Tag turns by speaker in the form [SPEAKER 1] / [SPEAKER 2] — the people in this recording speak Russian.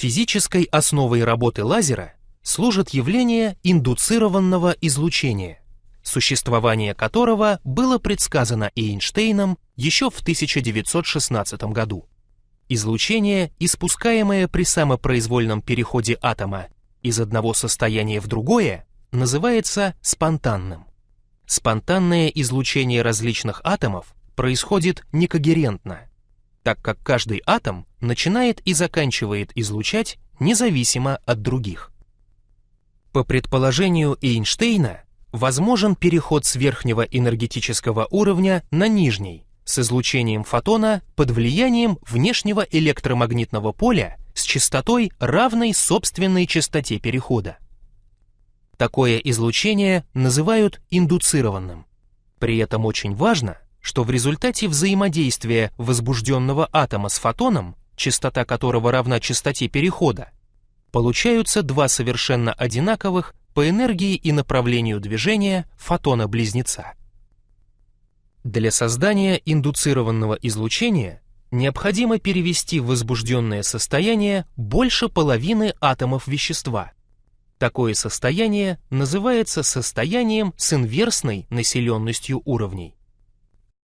[SPEAKER 1] Физической основой работы лазера служит явление индуцированного излучения, существование которого было предсказано Эйнштейном еще в 1916 году. Излучение, испускаемое при самопроизвольном переходе атома из одного состояния в другое, называется спонтанным. Спонтанное излучение различных атомов происходит некогерентно, так как каждый атом начинает и заканчивает излучать независимо от других. По предположению Эйнштейна, возможен переход с верхнего энергетического уровня на нижний, с излучением фотона под влиянием внешнего электромагнитного поля с частотой, равной собственной частоте перехода. Такое излучение называют индуцированным. При этом очень важно, что в результате взаимодействия возбужденного атома с фотоном, частота которого равна частоте перехода, получаются два совершенно одинаковых по энергии и направлению движения фотона-близнеца. Для создания индуцированного излучения необходимо перевести в возбужденное состояние больше половины атомов вещества. Такое состояние называется состоянием с инверсной населенностью уровней.